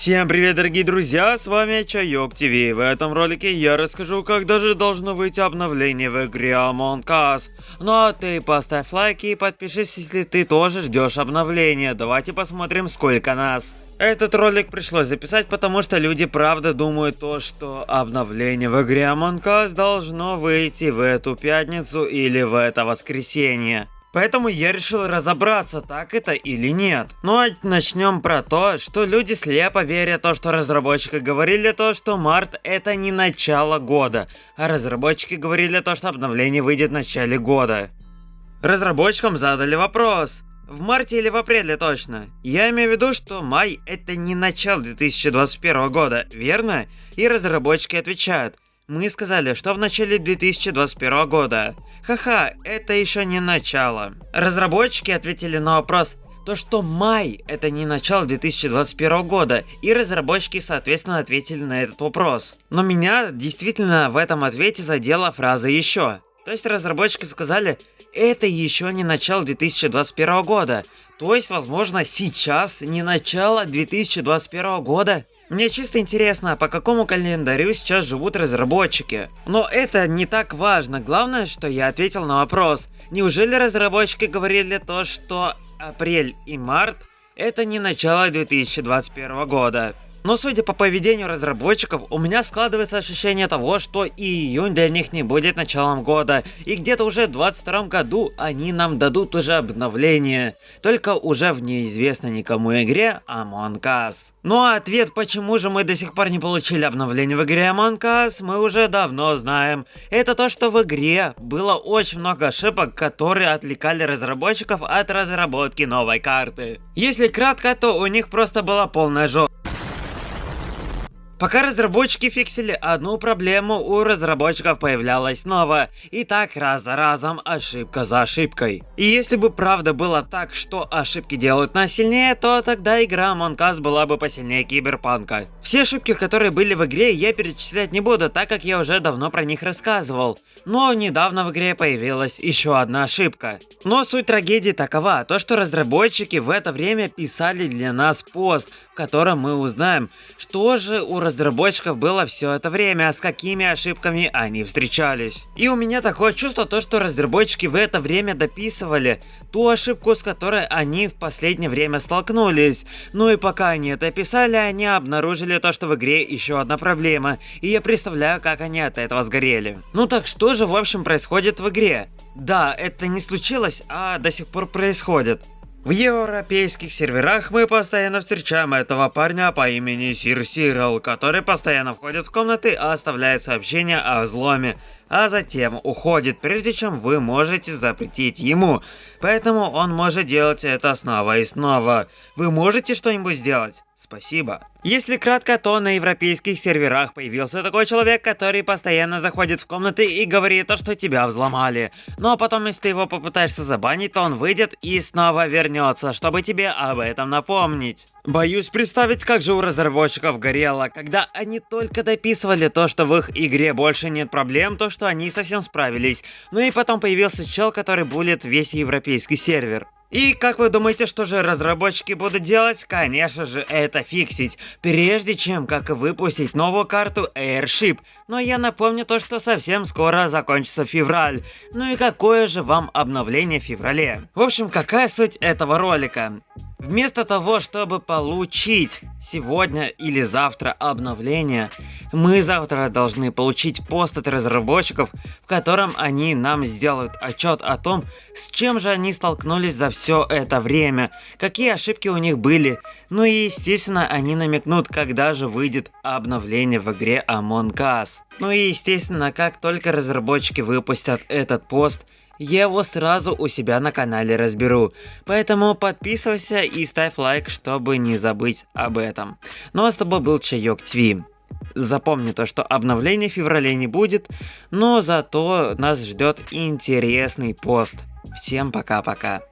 Всем привет, дорогие друзья, с вами Чайок ТВ. В этом ролике я расскажу, как даже должно выйти обновление в игре Among Us. Ну а ты поставь лайк и подпишись, если ты тоже ждешь обновления. Давайте посмотрим, сколько нас. Этот ролик пришлось записать, потому что люди правда думают то, что обновление в игре Among Us должно выйти в эту пятницу или в это воскресенье. Поэтому я решил разобраться, так это или нет. Ну а начнем про то, что люди слепо верят то, что разработчики говорили то, что март это не начало года, а разработчики говорили то, что обновление выйдет в начале года. Разработчикам задали вопрос. В марте или в апреле точно. Я имею в виду, что май это не начало 2021 года, верно? И разработчики отвечают. Мы сказали, что в начале 2021 года. Ха-ха, это еще не начало. Разработчики ответили на вопрос, то что май это не начало 2021 года, и разработчики соответственно ответили на этот вопрос. Но меня действительно в этом ответе задела фраза еще. То есть разработчики сказали, это еще не начало 2021 года. То есть, возможно, сейчас не начало 2021 года. Мне чисто интересно, по какому календарю сейчас живут разработчики. Но это не так важно, главное, что я ответил на вопрос. Неужели разработчики говорили то, что апрель и март это не начало 2021 года? Но судя по поведению разработчиков, у меня складывается ощущение того, что и июнь для них не будет началом года, и где-то уже в 22 году они нам дадут уже обновление, только уже в неизвестной никому игре Among Us. Ну а ответ, почему же мы до сих пор не получили обновление в игре Among Us, мы уже давно знаем. Это то, что в игре было очень много ошибок, которые отвлекали разработчиков от разработки новой карты. Если кратко, то у них просто была полная жопа. Пока разработчики фиксили одну проблему, у разработчиков появлялась новая. И так раз за разом, ошибка за ошибкой. И если бы правда было так, что ошибки делают нас сильнее, то тогда игра Among Us была бы посильнее Киберпанка. Все ошибки, которые были в игре, я перечислять не буду, так как я уже давно про них рассказывал. Но недавно в игре появилась еще одна ошибка. Но суть трагедии такова, то что разработчики в это время писали для нас пост, в котором мы узнаем, что же у разработчиков было все это время, с какими ошибками они встречались. И у меня такое чувство, то, что разработчики в это время дописывали ту ошибку, с которой они в последнее время столкнулись. Ну и пока они это писали, они обнаружили то, что в игре еще одна проблема, и я представляю, как они от этого сгорели. Ну так что же в общем происходит в игре? Да, это не случилось, а до сих пор происходит. В европейских серверах мы постоянно встречаем этого парня по имени Сир Сирал, который постоянно входит в комнаты и оставляет сообщения о взломе, а затем уходит, прежде чем вы можете запретить ему. Поэтому он может делать это снова и снова. Вы можете что-нибудь сделать? Спасибо. Если кратко, то на европейских серверах появился такой человек, который постоянно заходит в комнаты и говорит то, что тебя взломали. Но потом, если ты его попытаешься забанить, то он выйдет и снова вернется, чтобы тебе об этом напомнить. Боюсь представить, как же у разработчиков горело, когда они только дописывали то, что в их игре больше нет проблем, то, что они совсем справились. Ну и потом появился чел, который булит весь европейский сервер. И как вы думаете, что же разработчики будут делать? Конечно же, это фиксить, прежде чем как выпустить новую карту Airship. Но я напомню то, что совсем скоро закончится февраль. Ну и какое же вам обновление в феврале? В общем, какая суть этого ролика? Вместо того, чтобы получить сегодня или завтра обновление, мы завтра должны получить пост от разработчиков, в котором они нам сделают отчет о том, с чем же они столкнулись за все это время, какие ошибки у них были, ну и естественно они намекнут, когда же выйдет обновление в игре Among Us. Ну и естественно, как только разработчики выпустят этот пост, я его сразу у себя на канале разберу. Поэтому подписывайся и ставь лайк, чтобы не забыть об этом. Ну а с тобой был Чайок ТВ. Запомни то, что обновления в феврале не будет, но зато нас ждет интересный пост. Всем пока-пока.